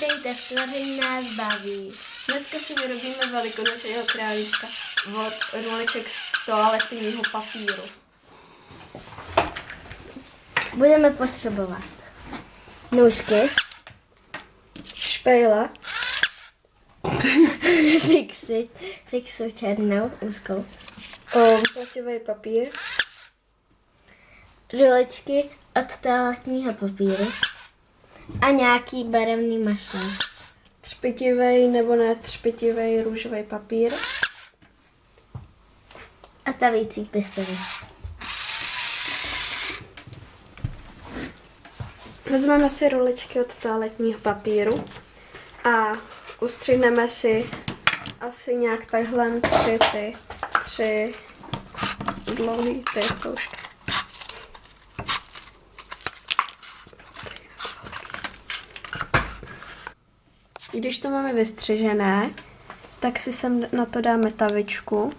Vítejte v tvoření nás baví. Dneska si vyrobíme velikonočního králíčka od roliček z toaletního papíru. Budeme potřebovat nůžky, Špejle, fixy, fixu černou, úzkou, um, plativý papír, ruličky od toaletního papíru a nějaký barevný mašle. třpitivý nebo ne třpitivý růžový papír, A tavící pistoli. Vezmeme si ruličky od toaletního papíru a ustřihneme si asi nějak takhle tři ty, tři dlouhý ty kroužky. Když to máme vystřižené, tak si sem na to dáme tavičku.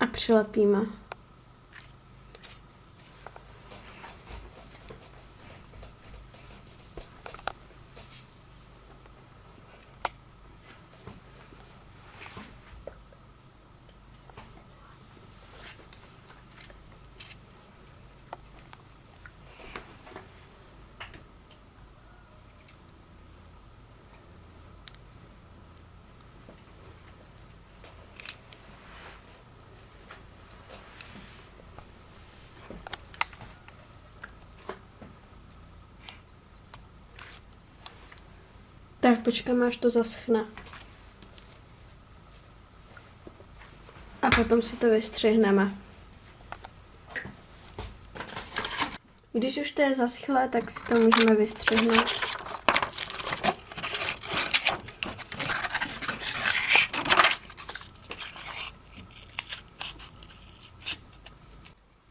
A přilepíme. Tak počkáme, až to zaschne. A potom si to vystřihneme. Když už to je zaschlé, tak si to můžeme vystřihnout.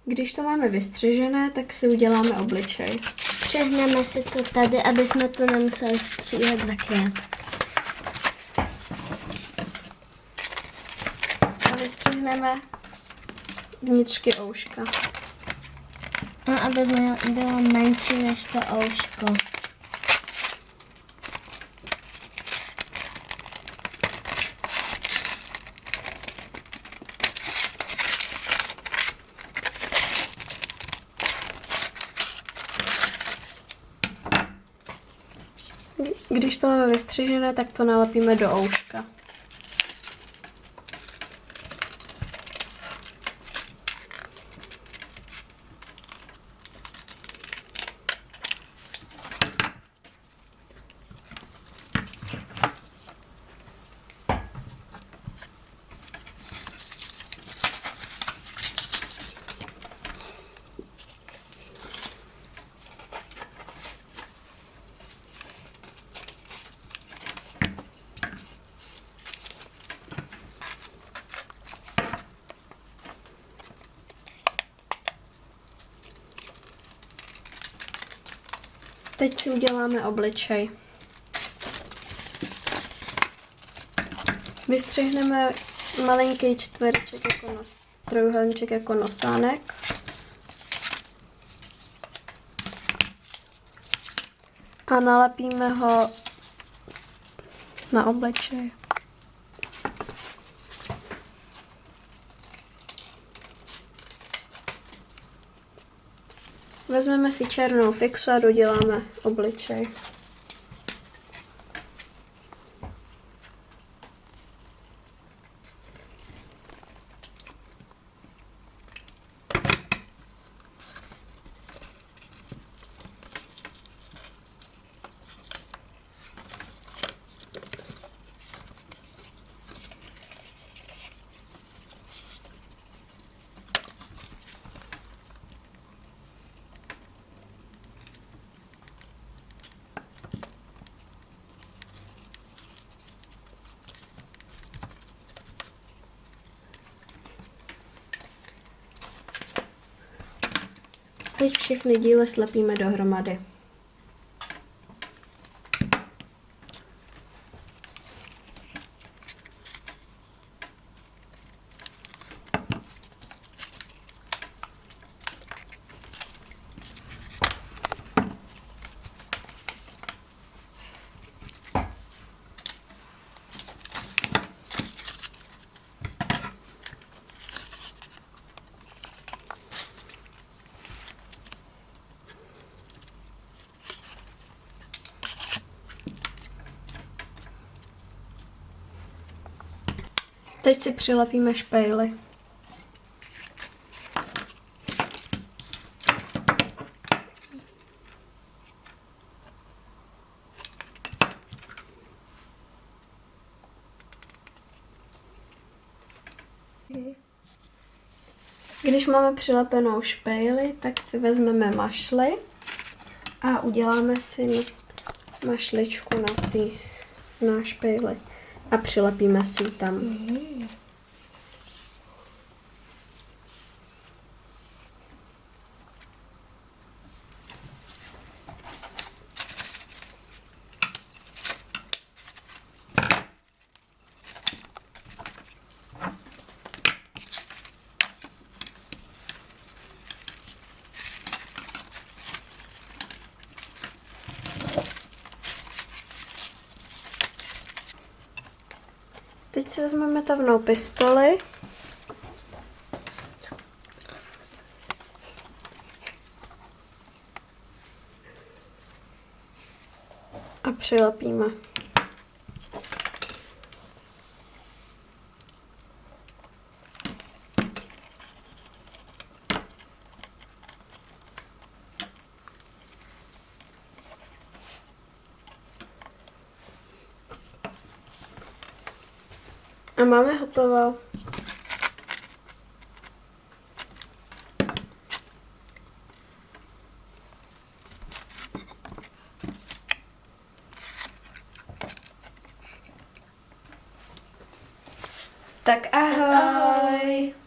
Když to máme vystřižené, tak si uděláme obličej. Přehneme si to tady, aby jsme to nemuseli stříhat dvakrát. A vystřihneme vnitřky ouška. No, aby bylo, bylo menší než to ouško. Když to máme vystřižené, tak to nalepíme do ouška. Teď si uděláme obličej. Vystřihneme malinký čtvereček jako nos, trojuhelníček jako nosánek. A nalepíme ho na obličej. Vezmeme si černou fixu a doděláme obličej. Teď všechny díly slepíme dohromady. Teď si přilepíme špejly. Když máme přilepenou špejli, tak si vezmeme mašly a uděláme si mašličku na ty na špejli a přilepíme si ji tam. Teď si vezmeme tavnou pistoli. A přilepíme. A máme hotovo. Tak ahoj. Ahoj.